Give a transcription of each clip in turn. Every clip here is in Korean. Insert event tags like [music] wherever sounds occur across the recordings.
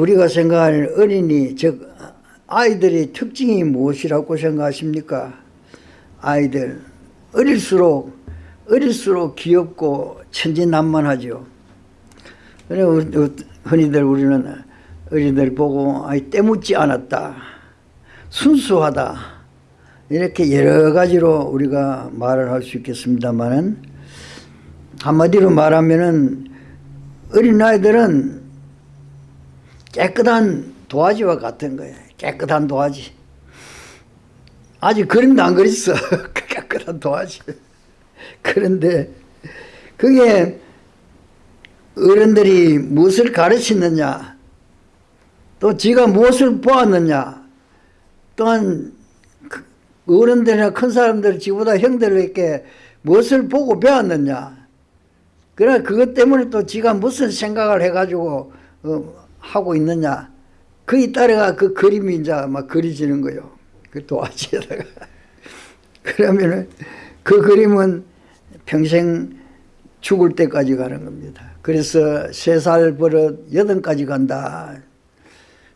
우리가 생각하는 어린이 즉 아이들의 특징이 무엇이라고 생각하십니까? 아이들 어릴수록 어릴수록 귀엽고 천진난만하죠. 흔히들 우리는 어린이들 보고 아이 때묻지 않았다. 순수하다. 이렇게 여러 가지로 우리가 말을 할 수 있겠습니다만은 한마디로 말하면은 어린아이들은 깨끗한 도화지와 같은 거예요. 깨끗한 도화지. 아직 그림도 안 그렸어. [laughs] 깨끗한 도화지. 그런데 그게 어른들이 무엇을 가르치느냐 또 지가 무엇을 보았느냐 또한 그 어른들이나 큰 사람들 지보다 형들에게 무엇을 보고 배웠느냐 그러나 그것 때문에 또 지가 무슨 생각을 해가지고 어, 하고 있느냐 그에 따라가 그 그림이 이제 막 그려지는 거요 그 도화지에다가 [laughs] 그러면은 그 그림은 평생 죽을 때까지 가는 겁니다. 그래서 세 살 버릇 여든까지 간다.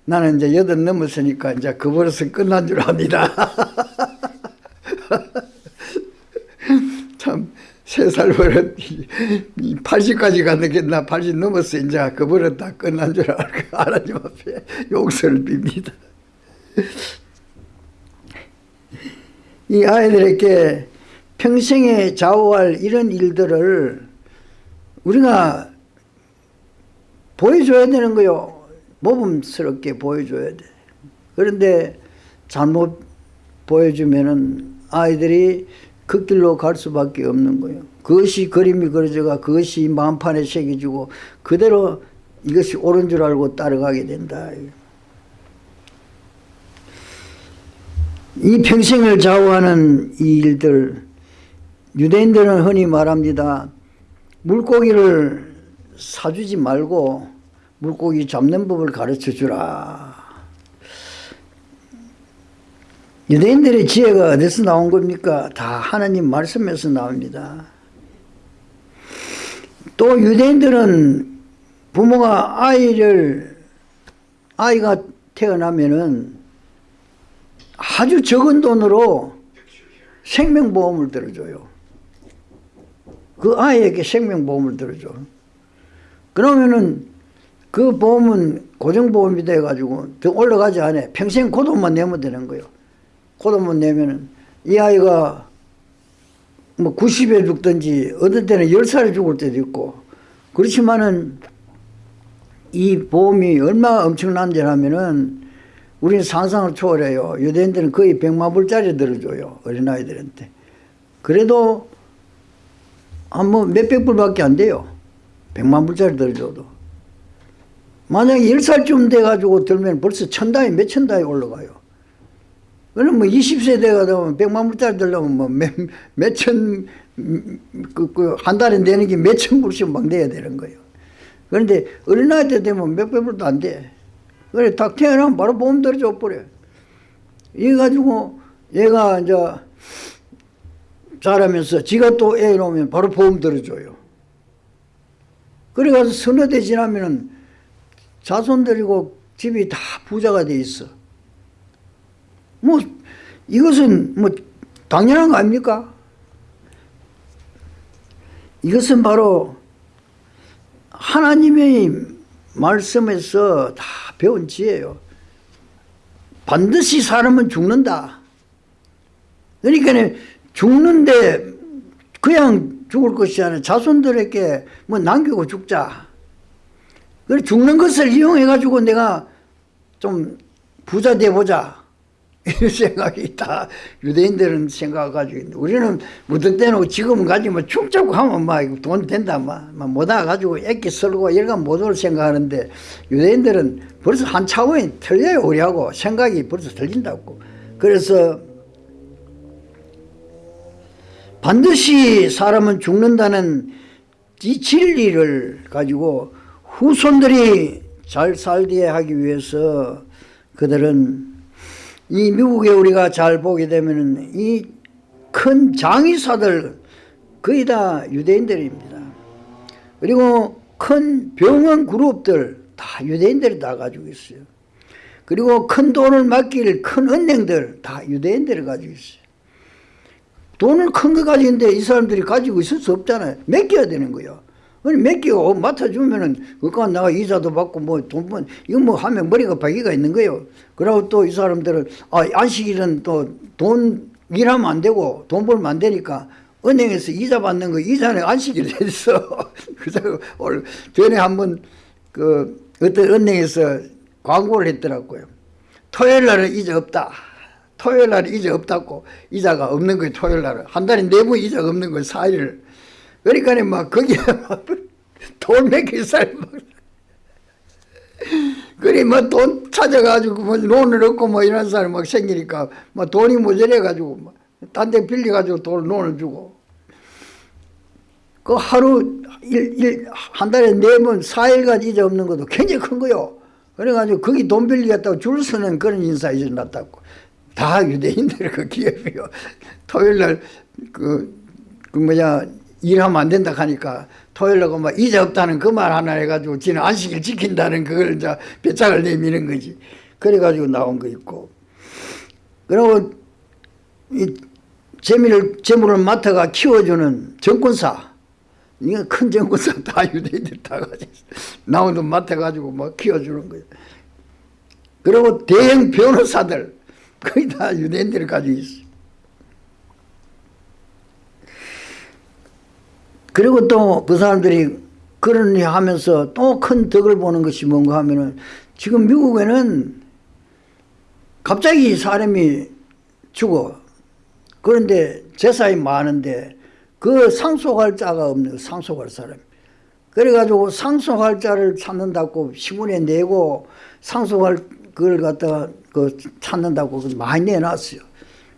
나는 이제 여든 넘었으니까 이제 그 버릇은 끝난 줄 압니다. [laughs] 참, 세살 버릇 80까지 가는 게나80 넘었어. 이제 그 버릇 다 끝난 줄 알고 하나님 앞에 용서를 빕니다. 이 아이들에게 평생에 좌우할 이런 일들을 우리가 보여줘야 되는 거요. 모범스럽게 보여줘야 돼. 그런데 잘못 보여주면은 아이들이 그 길로 갈 수밖에 없는 거예요. 그것이 그림이 그려져가 그것이 마음판에 새겨지고 그대로 이것이 옳은 줄 알고 따라가게 된다. 이 평생을 좌우하는 이 일들 유대인들은 흔히 말합니다. 물고기를 사주지 말고 물고기 잡는 법을 가르쳐 주라. 유대인들의 지혜가 어디서 나온 겁니까? 다 하나님 말씀에서 나옵니다. 또 유대인들은 부모가 아이를 아이가 태어나면은 아주 적은 돈으로 생명보험을 들어줘요. 그 아이에게 생명보험을 들어줘. 그러면은 그 보험은 고정보험이 돼가지고 더 올라가지 않아. 평생 고돈만 내면 되는 거예요. 고돈만 내면은 이 아이가 뭐 90에 죽든지 어떤 때는 10살에 죽을 때도 있고 그렇지만은 이 보험이 얼마나 엄청난지 하면은 우리는 상상을 초월해요. 유대인들은 거의 100만 불짜리 들어줘요. 어린아이들한테. 그래도 한 뭐 몇백 불밖에 안 돼요. 100만 불짜리 들어줘도. 만약에 10살쯤 돼가지고 들면 벌써 천다이, 몇천 다이 올라가요. 그럼 뭐 20세 돼가지고 100만 불짜리 들려면 뭐 몇, 몇천, 그, 그, 한 달에 내는 게 몇천 불씩 막 내야 되는 거예요. 그런데 어린아이 때 되면 몇백 불도 안 돼. 그래, 딱 태어나면 바로 보험 들어줘 버려. 이래 가지고 얘가 이제 자라면서 지가 또 애 놓으면 바로 보험 들어줘요. 그래가서 서너 대 지나면은 자손들이고 집이 다 부자가 돼 있어. 뭐, 이것은 뭐, 당연한 거 아닙니까? 이것은 바로 하나님의 말씀에서 다 배운 지혜예요. 반드시 사람은 죽는다. 그러니까 죽는데 그냥 죽을 것이 아니라 자손들에게 뭐 남기고 죽자. 그래 죽는 것을 이용해 가지고 내가 좀 부자 돼 보자. [laughs] 이런 생각이 다 유대인들은 생각가지고 우리는 무슨 때는 지금은 가지고 축자고 하면 막 돈 된다 막 못와 가지고 애기 설고 이런 못올 생각하는데 유대인들은 벌써 한 차원이 틀려요 우리하고. 생각이 벌써 틀린다고. 그래서 반드시 사람은 죽는다는 이 진리를 가지고 후손들이 잘 살게 하기 위해서 그들은 이 미국에 우리가 잘 보게 되면 이 큰 장의사들 거의 다 유대인들입니다. 그리고 큰 병원 그룹들 다 유대인들이 다 가지고 있어요. 그리고 큰 돈을 맡길 큰 은행들 다 유대인들이 가지고 있어요. 돈을 큰 거 가지고 있는데 이 사람들이 가지고 있을 수 없잖아요. 맡겨야 되는 거예요. 아니 맡기고 맡아주면은 그거 나가 이자도 받고 뭐돈 번 이거 뭐 하면 머리가 박이가 있는 거예요. 그리고 또 이 사람들은 아 안식일은 또 돈 일하면 안 되고 돈 벌면 안 되니까 은행에서 이자 받는 거 이자는 안식일 했어. [laughs] 그래서 오늘 전에 한번 그 어떤 은행에서 광고를 했더라고요. 토요일 날은 이자 없다. 토요일 날은 이자 없다고 이자가 없는 거예요. 토요일 날은 한 달에 네 번 이자가 없는 거예요. 4일을. 그러니까 막 거기에 막돈몇개 [laughs] 살 막. 그리 뭐돈 찾아가지고 뭐 돈을 얻고 뭐 이런 사람 막 생기니까 뭐 돈이 모자라가지고 딴데 빌려가지고 돈을 돈을 주고 그 하루 일, 일, 한 달에 네 번, 사일간 이자 없는 것도 굉장히 큰 거요. 그래가지고 거기 돈 빌리겠다고 줄 서는 그런 인사 이제 났다고. 다 유대인들 그 기업이요. [laughs] 토요일 날 그, 그 뭐냐, 일하면 안 된다 하니까 토요일 날 막 이자 없다는 그 말 하나 해가지고 지는 안식일 지킨다는 그걸 이제 배짱을 내미는 거지. 그래가지고 나온 거 있고. 그리고 이 재미를, 재물을 맡아가 키워주는 정권사. 이거 큰 정권사 [laughs] 다 유대인들 다 가지고 나온 돈 맡아가지고 막 키워주는 거예요. 그리고 대형 변호사들 거의 다 유대인들이 가지고 있어. 그리고 또 그 사람들이 일 하면서 또 큰 덕을 보는 것이 뭔가 하면은 지금 미국에는 갑자기 사람이 죽어. 그런데 제사이 많은데 그 상속할 자가 없는 상속할 사람. 그래가지고 상속할 자를 찾는다고 신문에 내고 상속할 그걸 갖다가 그 찾는다고 많이 내놨어요.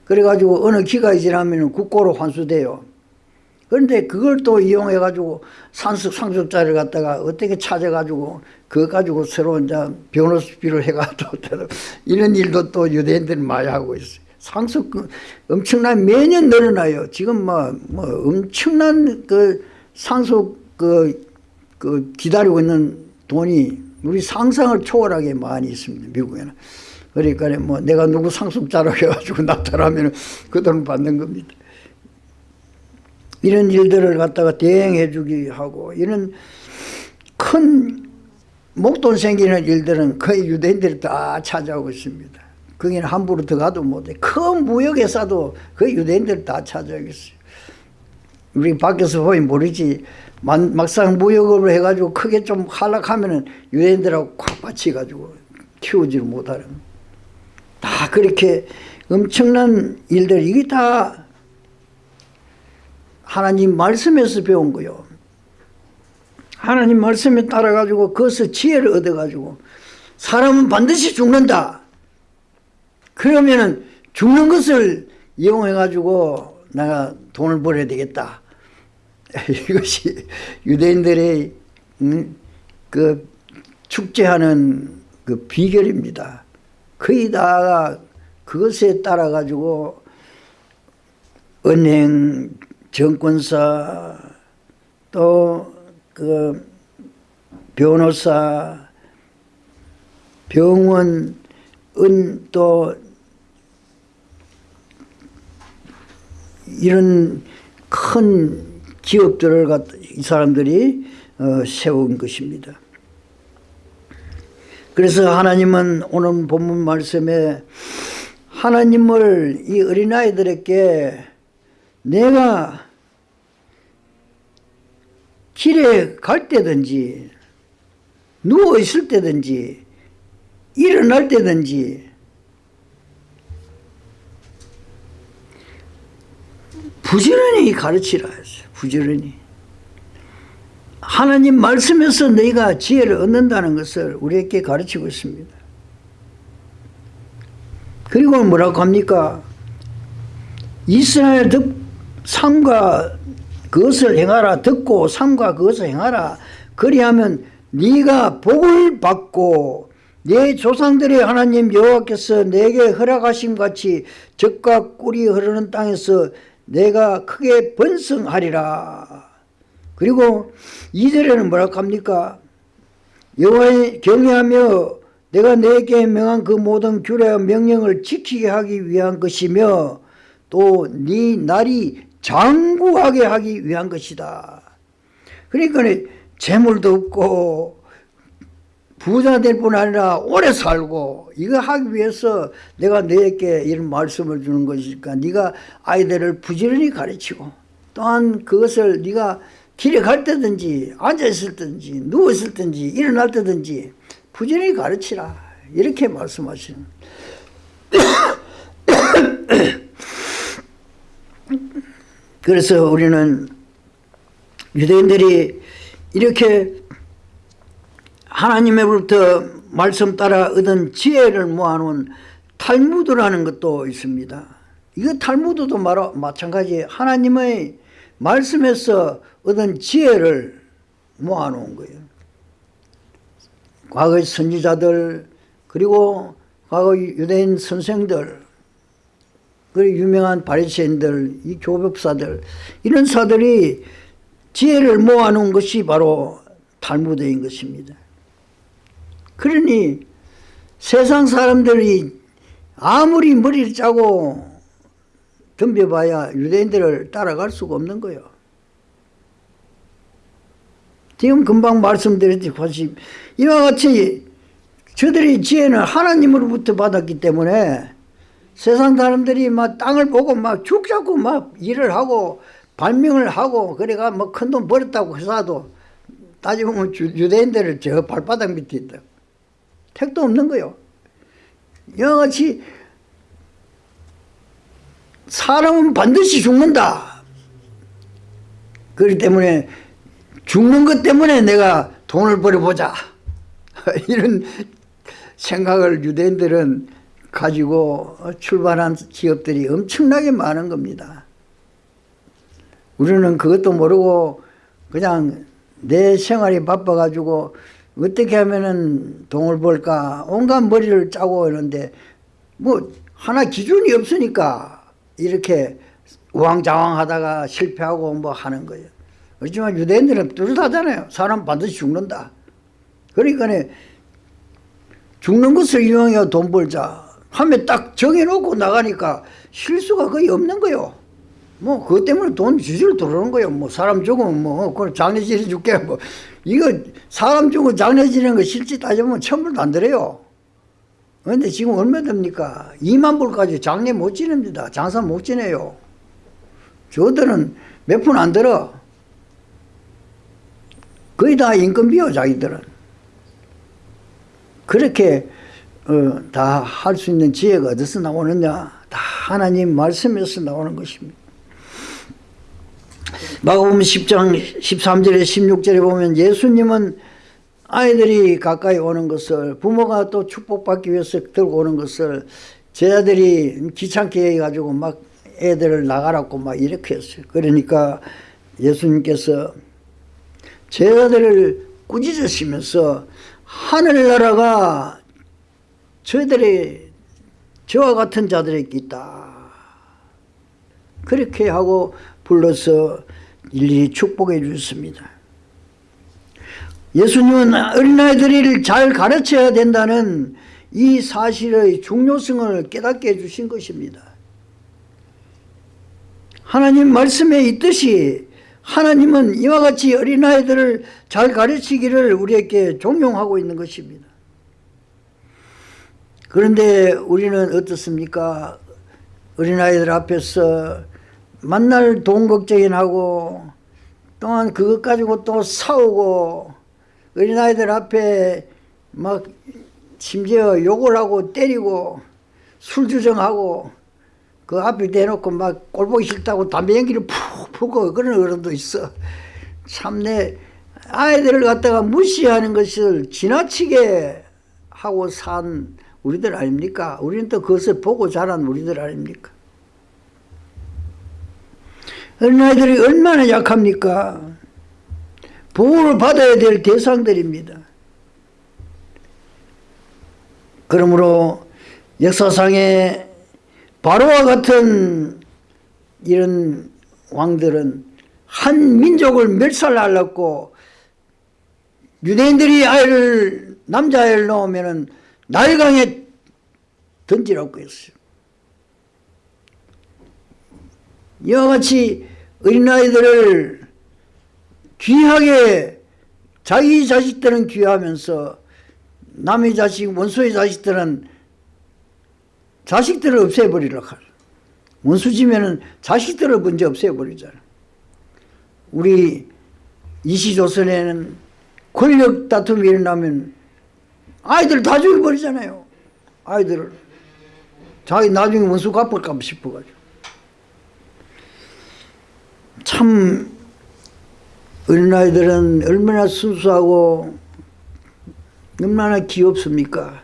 그래가지고 어느 기간이 지나면 국고로 환수돼요. 그런데 그걸 또 이용해 가지고 상속, 상속자를 갖다가 어떻게 찾아 가지고 그거 가지고 새로 이제 변호사비를 해가지고 [laughs] 이런 일도 또 유대인들이 많이 하고 있어요. 상속 그 엄청난 매년 늘어나요. 지금 뭐, 뭐 엄청난 그 상속 그, 그 기다리고 있는 돈이 우리 상상을 초월하게 많이 있습니다. 미국에는. 그러니까 뭐 내가 누구 상속자로 해가지고 [laughs] 나타나면 그 돈을 받는 겁니다. 이런 일들을 갖다가 대행해 주기 하고 이런 큰 목돈 생기는 일들은 거의 유대인들이 다 찾아오고 있습니다. 거기는 함부로 들어가도 못해. 큰 무역회사도 그 유대인들 다 찾아오겠어요. 우리 밖에서 보면 모르지. 막상 무역으로 해가지고 크게 좀 하락하면은 유대인들하고 콱 받치가지고 키우지를 못하는. 다 그렇게 엄청난 일들, 이게 다 하나님 말씀에서 배운 거요. 하나님 말씀에 따라가지고 그것을 지혜를 얻어가지고 사람은 반드시 죽는다. 그러면은 죽는 것을 이용해가지고 내가 돈을 벌어야 되겠다. [laughs] 이것이 유대인들의 음, 그 축제하는 그 비결입니다. 거의 다 그것에 따라 가지고 은행, 정권사, 또 그 변호사, 병원, 은, 또 이런 큰 기업들을 이 사람들이 어, 세운 것입니다. 그래서 하나님은 오늘 본문 말씀에 하나님을 이 어린아이들에게 내가 길에 갈 때든지 누워 있을 때든지 일어날 때든지 부지런히 가르치라 했어요. 부지런히. 하나님 말씀에서 너희가 지혜를 얻는다는 것을 우리에게 가르치고 있습니다. 그리고 뭐라고 합니까? 이스라엘 득, 삶과 그것을 행하라 듣고 삶과 그것을 행하라 그리하면 네가 복을 받고 내 조상들의 하나님 여호와께서 내게 허락하심 같이 적과 꿀이 흐르는 땅에서 내가 크게 번성하리라. 그리고 이절에는 뭐라고 합니까? 여호와의 경외하며 내가 내게 명한 그 모든 규례와 명령을 지키게 하기 위한 것이며 또 네 날이 장구하게 하기 위한 것이다. 그러니까 재물도 없고 부자 될 뿐 아니라 오래 살고 이거 하기 위해서 내가 너에게 이런 말씀을 주는 것이니까 네가 아이들을 부지런히 가르치고 또한 그것을 네가 길에 갈 때든지 앉아있을 때든지 누워있을 때든지 일어날 때든지 부지런히 가르치라 이렇게 말씀하시는 [coughs] 그래서 우리는 유대인들이 이렇게 하나님의로부터 말씀 따라 얻은 지혜를 모아놓은 탈무드라는 것도 있습니다. 이거 탈무드도 마찬가지 하나님의 말씀에서 얻은 지혜를 모아놓은 거예요. 과거의 선지자들 그리고 과거 유대인 선생들 그리고 유명한 바리새인들 이 교법사들 이런 사들이 지혜를 모아놓은 것이 바로 탈무드인 것입니다. 그러니 세상 사람들이 아무리 머리를 짜고 덤벼봐야 유대인들을 따라갈 수가 없는 거예요. 지금 금방 말씀드렸듯이 이와 같이 저들이 지혜는 하나님으로부터 받았기 때문에 세상 사람들이 막 땅을 보고 막 죽자고 막 일을 하고 발명을 하고 그래가 뭐 큰 돈 벌었다고 해서도 따지보면 유대인들을 저 발바닥 밑에 있다. 택도 없는 거요. 이와 같이 사람은 반드시 죽는다. 그렇기 때문에 죽는 것 때문에 내가 돈을 벌어보자. [laughs] 이런 생각을 유대인들은 가지고 출발한 기업들이 엄청나게 많은 겁니다. 우리는 그것도 모르고 그냥 내 생활이 바빠가지고 어떻게 하면은 돈을 벌까 온갖 머리를 짜고 이러는데 뭐 하나 기준이 없으니까 이렇게 우왕좌왕 하다가 실패하고 뭐 하는 거예요. 그렇지만 유대인들은 뚜렷하잖아요. 사람 반드시 죽는다. 그러니까 죽는 것을 이용해 돈 벌자 하면 딱 정해놓고 나가니까 실수가 거의 없는 거요. 뭐 그것 때문에 돈 주줄 들어오는 거예요. 뭐 사람 죽으면 뭐 그걸 장례 지내 줄게 뭐 이거 사람 죽고 장례 지내는 거 실제 따지면 천불도 안 들어요. 그런데 지금 얼마 됩니까? 2만 불까지 장례 못 지냅니다. 장사 못 지내요. 저들은 몇 푼 안 들어. 거의 다 인건비요 자기들은. 그렇게 어, 다할 수 있는 지혜가 어디서 나오느냐? 다 하나님 말씀에서 나오는 것입니다. 마가복음 10장 13절에 16절에 보면 예수님은 아이들이 가까이 오는 것을 부모가 또 축복받기 위해서 들고 오는 것을 제자들이 귀찮게 해가지고 막 애들을 나가라고 막 이렇게 했어요. 그러니까 예수님께서 제자들을 꾸짖으시면서 하늘나라가 저희들의 저와 같은 자들에게 있다. 그렇게 하고 불러서 일일이 축복해 주셨습니다. 예수님은 어린아이들을 잘 가르쳐야 된다는 이 사실의 중요성을 깨닫게 해주신 것입니다. 하나님 말씀에 있듯이 하나님은 이와 같이 어린아이들을 잘 가르치기를 우리에게 종용하고 있는 것입니다. 그런데 우리는 어떻습니까? 어린아이들 앞에서 만날 돈 걱정이 나고 또한 그것 가지고 또 싸우고 어린아이들 앞에 막 심지어 욕을 하고 때리고 술 주정하고 그 앞에 대놓고 막 꼴보기 싫다고 담배 연기를 푹 푸고 그런 어른도 있어. 참내 아이들을 갖다가 무시하는 것을 지나치게 하고 산 우리들 아닙니까? 우리는 또 그것을 보고 자란 우리들 아닙니까? 어린아이들이 얼마나 약합니까? 보호를 받아야 될 대상들입니다. 그러므로 역사상에 바로와 같은 이런 왕들은 한 민족을 멸살하려고 유대인들이 아이를 남자아이를 낳으면은 날강에 던지라고 했어요. 이와 같이 어린아이들을 귀하게 자기 자식들은 귀하면서 남의 자식, 원수의 자식들은 자식들을 없애버리려 할. 원수지면은 자식들을 먼저 없애버리잖아. 우리 이시조선에는 권력 다툼이 일어나면 아이들 다 죽여버리잖아요. 아이들을. 자기 나중에 원수 갚을까 싶어가지고. 참 어린아이들은 얼마나 순수하고 얼마나 귀엽습니까?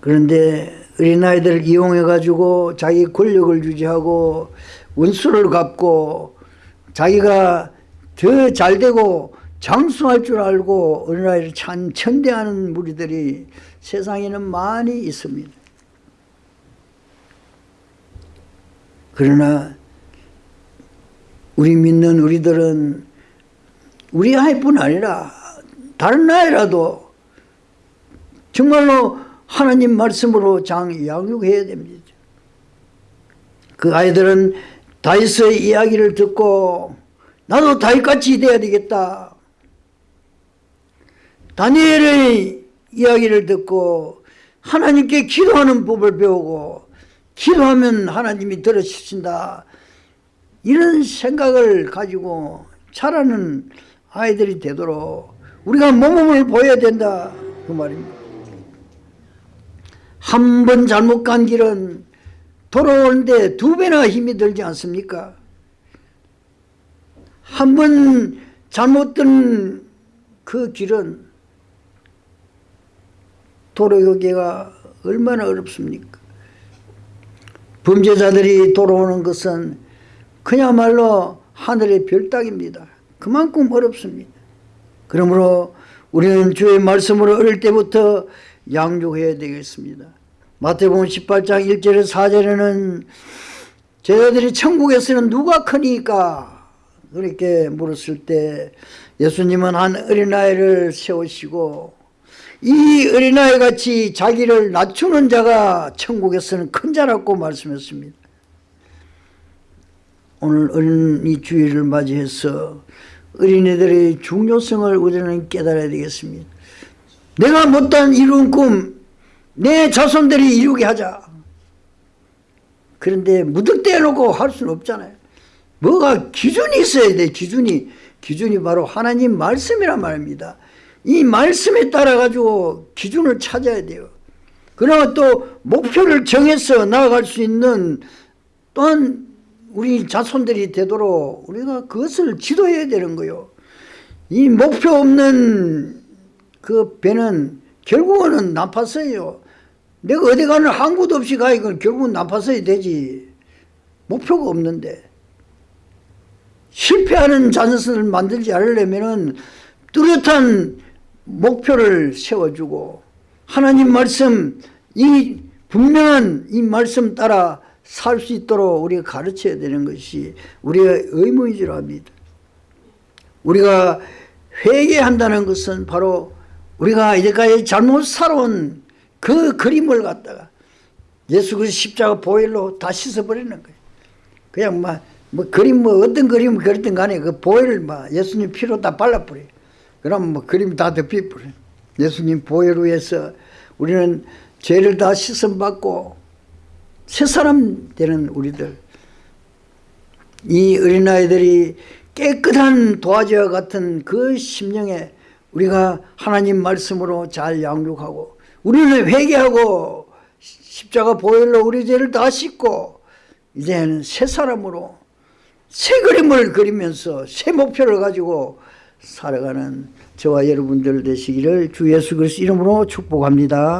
그런데 어린아이들을 이용해가지고 자기 권력을 유지하고 원수를 갚고 자기가 더 잘되고 장수할 줄 알고 어린아이를 참 천대하는 무리들이 세상에는 많이 있습니다. 그러나 우리 믿는 우리들은 우리 아이뿐 아니라 다른 아이라도 정말로 하나님 말씀으로 장 양육해야 됩니다. 그 아이들은 다윗의 이야기를 듣고 나도 다윗같이 돼야 되겠다. 다니엘의 이야기를 듣고 하나님께 기도하는 법을 배우고 기도하면 하나님이 들어주신다. 이런 생각을 가지고 자라는 아이들이 되도록 우리가 모범을 보여야 된다. 그 말입니다. 한 번 잘못 간 길은 돌아오는데 두 배나 힘이 들지 않습니까? 한 번 잘못 든그 길은 돌아오기가 얼마나 어렵습니까? 범죄자들이 돌아오는 것은 그야말로 하늘의 별따기입니다. 그만큼 어렵습니다. 그러므로 우리는 주의 말씀으로 어릴 때부터 양육해야 되겠습니다. 마태복음 18장 1절에 4절에는 제자들이 천국에서는 누가 크니까 그렇게 물었을 때 예수님은 한 어린아이를 세우시고 이 어린아이 같이 자기를 낮추는 자가 천국에서는 큰 자라고 말씀했습니다. 오늘 어린이 주일을 맞이해서 어린이들의 중요성을 우리는 깨달아야 되겠습니다. 내가 못한 이룬 꿈, 내 자손들이 이루게 하자. 그런데 무득대 놓고 할 수는 없잖아요. 뭐가 기준이 있어야 돼, 기준이. 기준이 바로 하나님 말씀이란 말입니다. 이 말씀에 따라 가지고 기준을 찾아야 돼요. 그러나 또 목표를 정해서 나아갈 수 있는 또한 우리 자손들이 되도록 우리가 그것을 지도해야 되는 거요. 이 목표 없는 그 배는 결국은 나빴어요. 내가 어디 가는 항구도 없이 가 이건 결국은 나빴어야 되지. 목표가 없는데. 실패하는 자손을 만들지 않으려면은 뚜렷한 목표를 세워주고 하나님 말씀 이 분명한 이 말씀 따라 살 수 있도록 우리가 가르쳐야 되는 것이 우리의 의무인 줄 압니다. 우리가 회개한다는 것은 바로 우리가 이제까지 잘못 살아온 그 그림을 갖다가 예수 그리스도 십자가 보혈로 다 씻어버리는 거예요. 그냥 막, 뭐 그림 뭐 어떤 그림을 그렸든 간에 그 보혈을 막 예수님 피로 다 발라버려요. 그럼 뭐 그림 다 덮여버려요. 예수님 보혈로 해서 우리는 죄를 다 씻음받고 새 사람 되는 우리들. 이 어린아이들이 깨끗한 도화지와 같은 그 심령에 우리가 하나님 말씀으로 잘 양육하고 우리는 회개하고 십자가 보혈로 우리 죄를 다 씻고 이제는 새 사람으로 새 그림을 그리면서 새 목표를 가지고 살아가는 저와 여러분들 되시기를 주 예수 그리스도 이름으로 축복합니다.